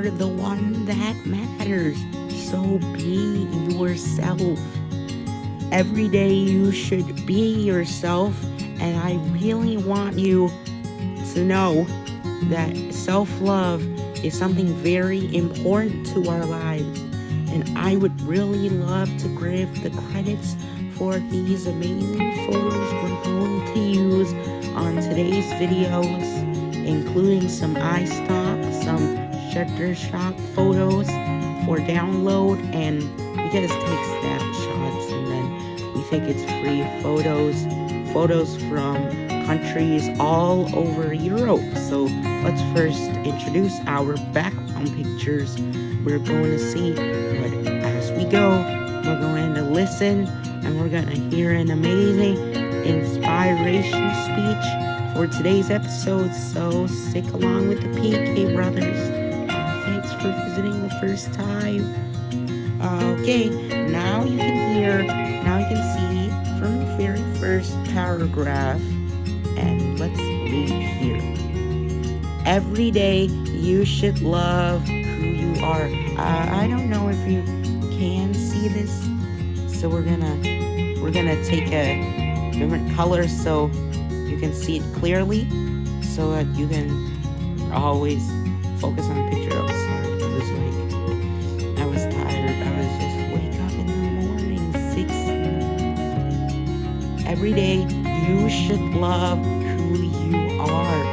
are the one that matters. So be yourself. Every day you should be yourself, and I really want you to know that self love is something very important to our lives. And I would really love to give the credits for these amazing photos we're going to use on today's videos, including some iStock, some Shutterstock photos for download, and we just take snapshots and then we think it's free photos, photos from countries all over Europe. So let's first introduce our background pictures we're going to see. But as we go, we're going to listen and we're going to hear an amazing inspiration speech for today's episode. So stick along with the PK Brothers. For visiting the first time. Okay, now you can hear, now you can see from the very first paragraph. And let's read here. Every day you should love who you are. Uh, I don't know if you can see this, so we're gonna we're gonna take a different color so you can see it clearly, so that you can always focus on the picture. Every day you should love who you are,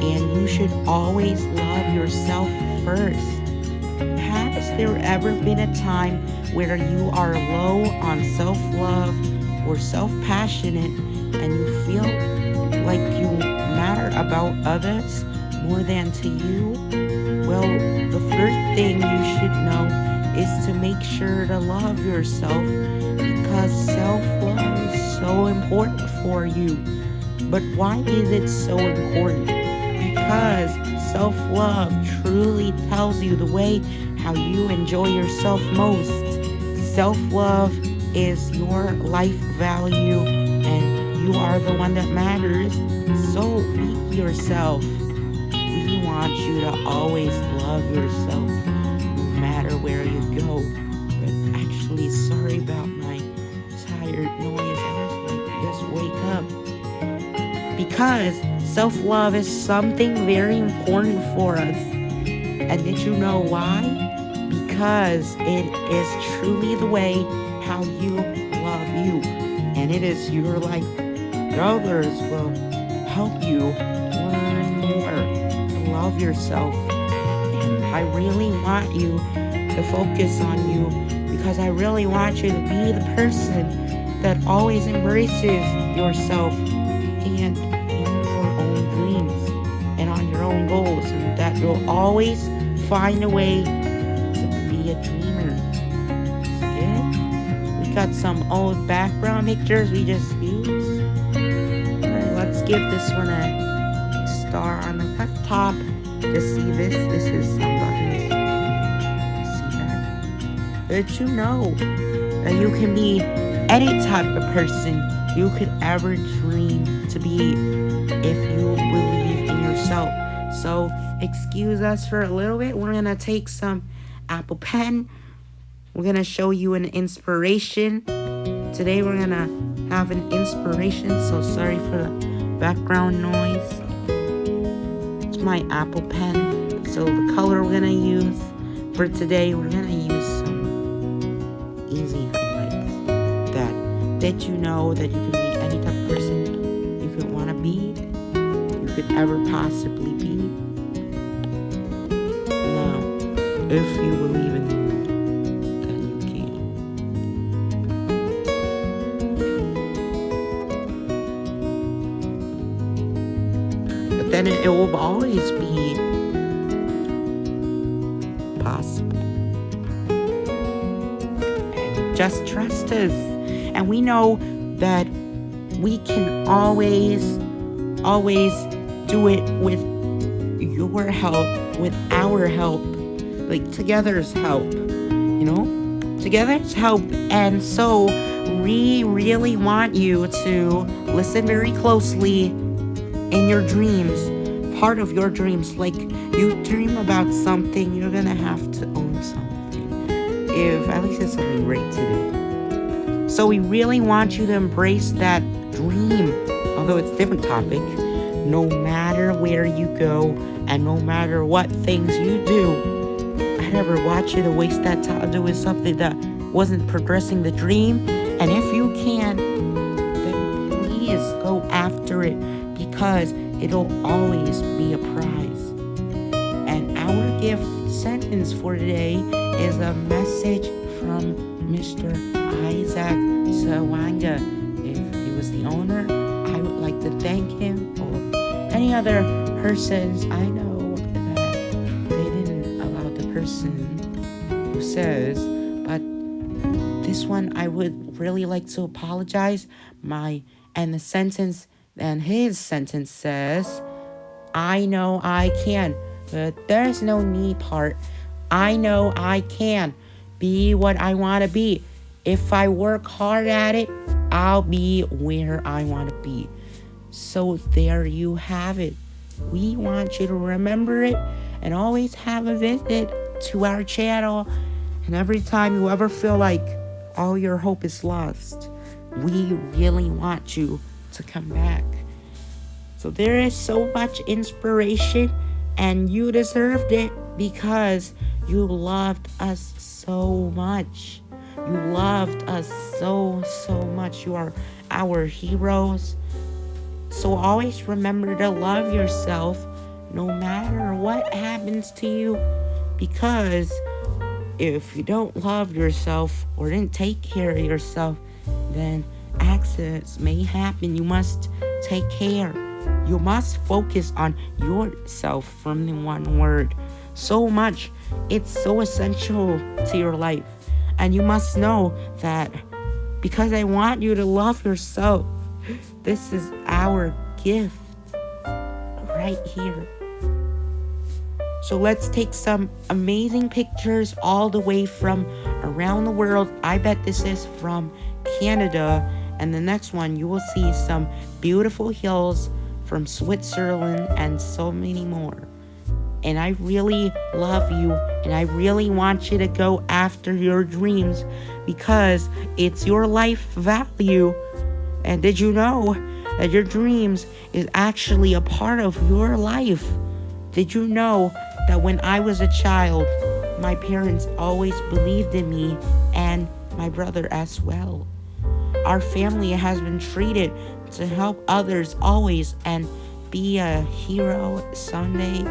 and you should always love yourself first. Has there ever been a time where you are low on self love or self passionate and you feel like you matter about others more than to you? Well, the first thing you should know is to make sure to love yourself because self love is so important for you. But why is it so important? Because self love truly tells you the way how you enjoy yourself most. Self love is your life value, and you are the one that matters. So be yourself. We want you to always love yourself no matter where you go. But actually, sorry about my tired noise. Wake up. Because self love is something very important for us. And did you know why? Because it is truly the way how you love you. And it is your life. Others will help you learn more to love yourself. And I really want you to focus on you because I really want you to be the person that always embraces yourself and your own dreams and on your own goals and that you'll always find a way to be a dreamer. Good? We got some old background pictures we just used. Alright, let's give this one a star on the top. Just see this. This is somebody. See that? Did you know that you can be any type of person you could ever dream to be if you believe in yourself. So, excuse us for a little bit. We're going to take some Apple Pen. We're going to show you an inspiration. Today, we're going to have an inspiration. So, sorry for the background noise. It's my Apple Pen. So, the color we're going to use for today, we're going to let you know that you can be any type of person you could want to be, you could ever possibly be. Now, if you believe in you, then you can. But then it, it will always be possible. And just trust us. And we know that we can always, always do it with your help, with our help, like together's help, you know? Together's help. And so we really want you to listen very closely in your dreams. part of your dreams. Like you dream about something, you're gonna have to own something. If at least it's something great to do. So we really want you to embrace that dream, although it's a different topic. No matter where you go and no matter what things you do, I never want you to waste that time doing something that wasn't progressing the dream. And if you can, then please go after it because it'll always be a prize. And our gift sentence for today is a message from Mr. Isaac Sawanga. If he was the owner, I would like to thank him or any other persons I know that they didn't allow the person who says, but this one I would really like to apologize. My and the sentence and his sentence says, I know I can, but there's no me part. I know I can be what I want to be. If I work hard at it, I'll be where I want to be. So there you have it. We want you to remember it and always have a visit to our channel. And every time you ever feel like all your hope is lost, we really want you to come back. So there is so much inspiration, and you deserved it because you loved us so much. You loved us so, so much. You are our heroes. So always remember to love yourself no matter what happens to you because if you don't love yourself or didn't take care of yourself, then accidents may happen. You must take care. You must focus on yourself from the one word. So much. It's so essential to your life. And you must know that because I want you to love yourself, this is our gift right here. So let's take some amazing pictures all the way from around the world. I bet this is from Canada. And the next one, you will see some beautiful hills from Switzerland and so many more. And I really love you and I really want you to go after your dreams because it's your life value. And did you know that your dreams is actually a part of your life? Did you know that when I was a child, my parents always believed in me and my brother as well? Our family has been treated to help others always and be a hero someday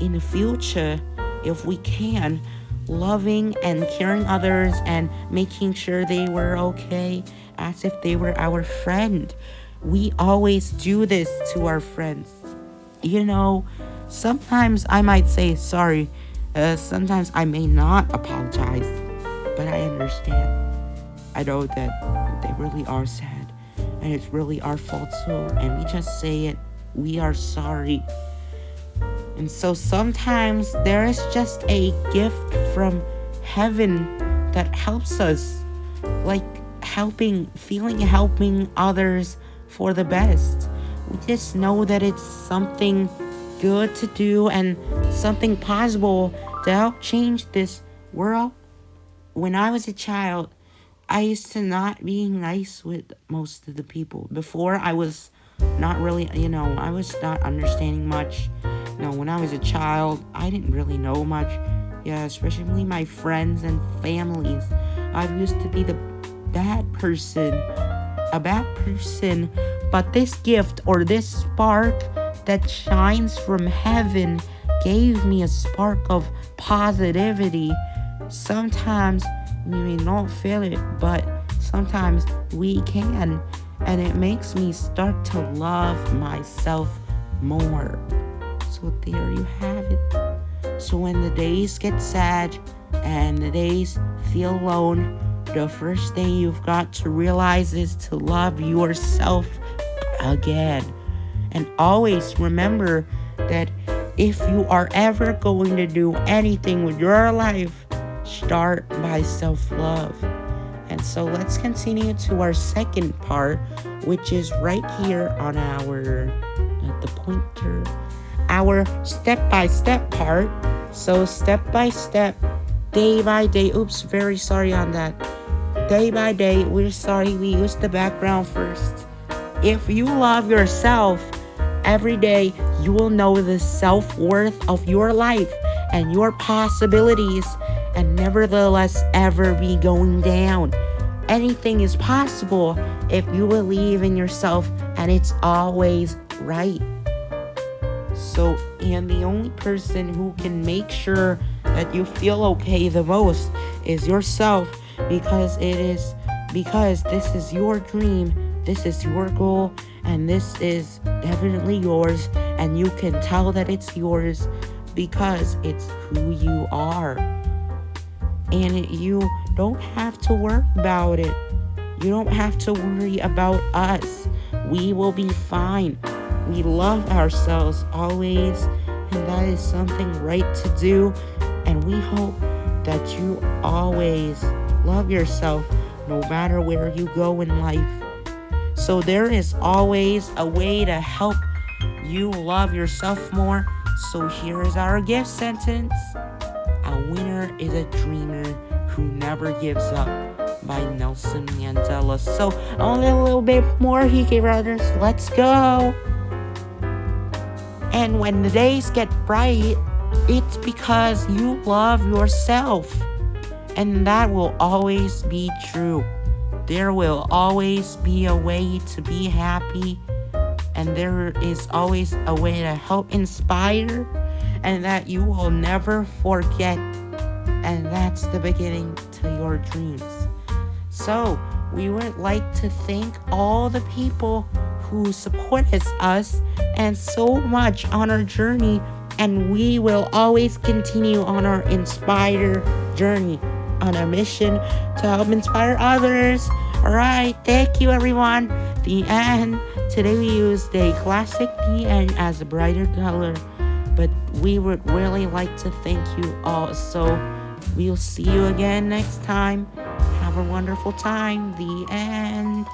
in the future if we can loving and caring others and making sure they were okay as if they were our friend we always do this to our friends you know sometimes i might say sorry uh, sometimes i may not apologize but i understand i know that they really are sad and it's really our fault too. And we just say it, we are sorry. And so sometimes there is just a gift from heaven that helps us, like helping, feeling helping others for the best. We just know that it's something good to do and something possible to help change this world. When I was a child, I used to not being nice with most of the people. Before, I was not really, you know, I was not understanding much. Know, when I was a child, I didn't really know much. Yeah, especially my friends and families. I used to be the bad person, a bad person. But this gift or this spark that shines from heaven gave me a spark of positivity. Sometimes we may not feel it, but sometimes we can. And it makes me start to love myself more. So there you have it. So when the days get sad and the days feel alone, the first thing you've got to realize is to love yourself again. And always remember that if you are ever going to do anything with your life, start by self love. And so let's continue to our second part, which is right here on our the pointer. Our step-by-step part. So step by step, day by day. Oops, very sorry on that. Day by day, we're sorry we used the background first. If you love yourself, every day you will know the self-worth of your life and your possibilities and nevertheless ever be going down. Anything is possible if you believe in yourself and it's always right. So, and the only person who can make sure that you feel okay the most is yourself because it is because this is your dream, this is your goal, and this is definitely yours, and you can tell that it's yours because it's who you are. And you don't have to worry about it. You don't have to worry about us. We will be fine. We love ourselves always, and that is something right to do. And we hope that you always love yourself no matter where you go in life. So there is always a way to help you love yourself more. So here is our gift sentence. A winner is a dreamer who never gives up by Nelson Mandela. So only a little bit more, Hiki Brothers. Let's go. And when the days get bright, it's because you love yourself. And that will always be true. There will always be a way to be happy. And there is always a way to help inspire. And that you will never forget. And that's the beginning to your dreams. So, we would like to thank all the people who supported us and so much on our journey and we will always continue on our inspire journey on a mission to help inspire others. All right thank you everyone. The end. Today we used a classic end as a brighter color but we would really like to thank you all. So we'll see you again next time. Have a wonderful time. The end